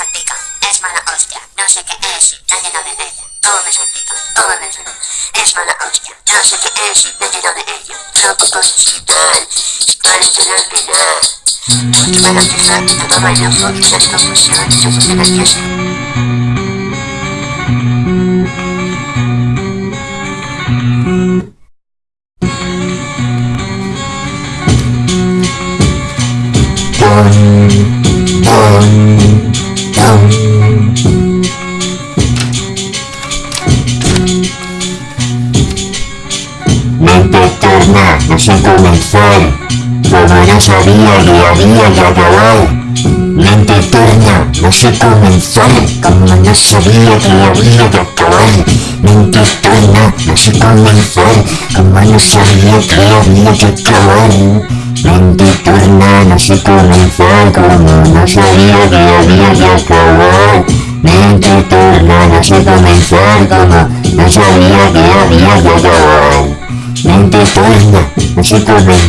salpica, es mala hostia, no sé qué es y nadie no de ella. Cómo me salpica, cómo me salpica, es mala hostia, no sé qué es y nadie no de ella. El final. Ojo y la confusión, yo nervioso. Comenzar, no sabía que había que acabar. Mente torna, no sé comenzar, como no sabía que había que acabar. Mente torna, no sé comenzar, como no sabía que había que acabar. Mente torna, no sé comenzar, como no sabía que había que acabar. Mente torna, no sé comenzar, como no sabía que había que acabar. Mente torna, no sé comenzar,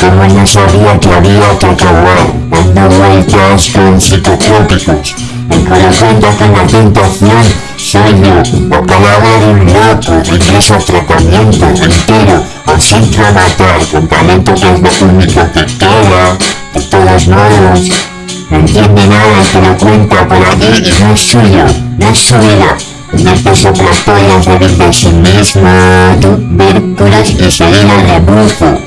como no sabía que había que acabar, dando vueltas con psicotrópicos. El corazón ya con la tentación, soy yo, la palabra de un loco, regreso a tratamiento entero, o centro a matar, con talento que es lo único que queda, de todos modos. No entiende nada que lo cuenta por allí y no es suyo, no es su vida. Pasa otras pollas de sí mismo, tubérculos y seguir al rebufo.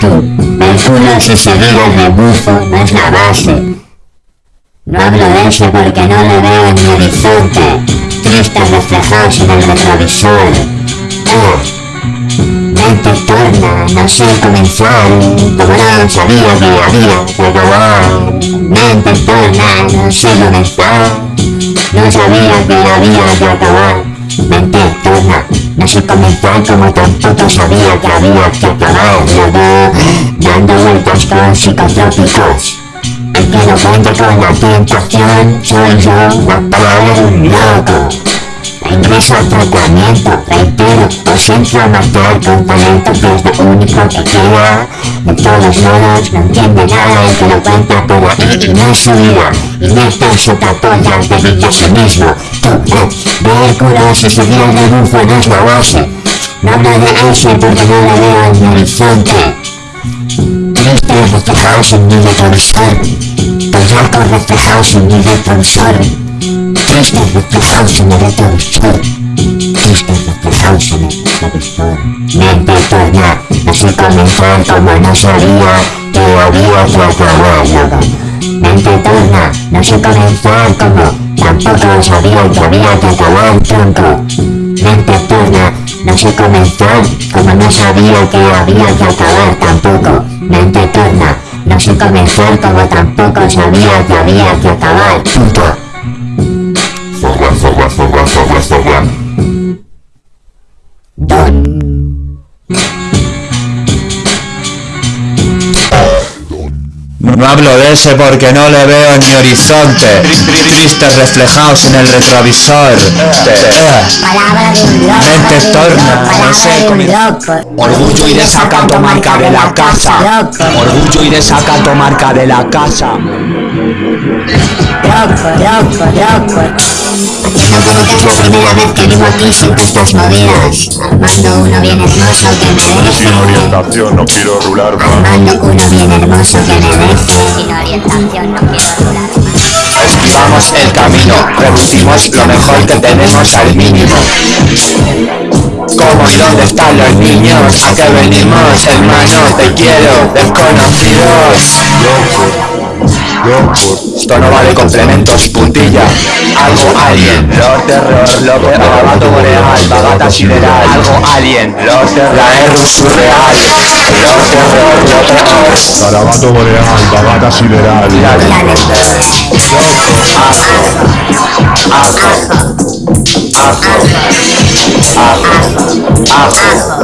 Tubérculos y seguir al rebufo no es la base. No hablo de eso porque no le veo en mi horizonte, tristes reflejados en el retrovisor. Oh, mente torna, no sé comenzar, como no sabía que había que acabar. Mente torna, no sé comenzar, no sabía que había que acabar. Mente torna, no sé comenzar como tampoco sabía que había que acabar. Luego, dando vueltas con psicotrópicos. El que no cuenta con la tentación soy yo, la palabra de un loco. Ingreso al tratamiento, reitero, o centro a matar con talento que es lo único que queda. De todos modos, no entiende nada el que lo cuenta por ahí y no es su vida. Y neta sopapollas de a sí mismo. Tú, eh, vehículos y seguir el rebufo no es la base. No hablo de eso porque no lo veo en mi horizonte. Tristes reflejados en mi retrovisor. Pellacos reflejados en mi retrovisor. Tristes reflejados en el retrovisor. Tristes reflejados en el retrovisor. Mente torna, sé comenzar como no sabía que había que acabar. Mente torna, no sé comenzar como tampoco sabía que había que acabar tronco. Mente torna, no sé comenzar como no sabía que había que acabar tampoco. Mente torna, no sé comenzar como tampoco sabía que había que acabar. Don. No hablo de ese porque no le veo en mi horizonte. Tristes reflejados en el retrovisor. Mente torna, no sé. Orgullo y desacato marca de la casa. Orgullo y desacato marca de la casa. Loco, loco, loco. Es la primera vez que vivo aquí sin estas movidas. Armando uno bien hermoso que me Sin orientación, no quiero rular más. Armando uno bien hermoso que me deje. Sin orientación no quiero rular más. Esquivamos el camino, reducimos lo mejor que tenemos al mínimo. ¿Cómo y dónde están los niños? ¿A qué venimos, hermanos? Te quiero, desconocidos. Esto no vale complementos, puntilla. Algo alien, Lord Terror, lo peor, gato boreal, bagata sideral. Algo alien, Lord Terror, la R surreal. Lord Terror, lo peor. Garabato boreal, bagata sideral. Hago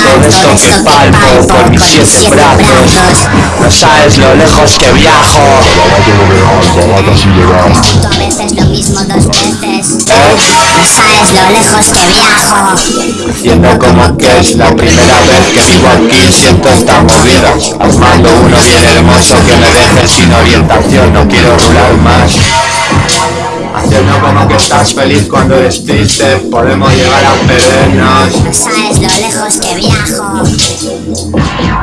esto que palpo por mis siete brazos. No sabes lo lejos que viajo. Tanto a veces lo mismo dos No sabes lo lejos que viajo. Haciendo como que es la primera vez que vivo aquí. Siento esta movida. Armando uno bien hermoso que me deje sin orientación. No quiero rular más Haciendo como que estás feliz cuando eres triste. Podemos llegar a perdernos. No sabes lo lejos que viajo.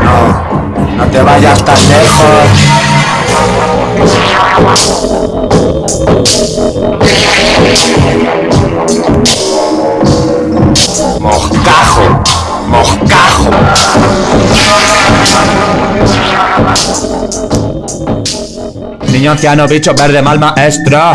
No, no te vayas tan lejos. Moscajo, moscajo. Niño anciano, bicho verde, mal maestro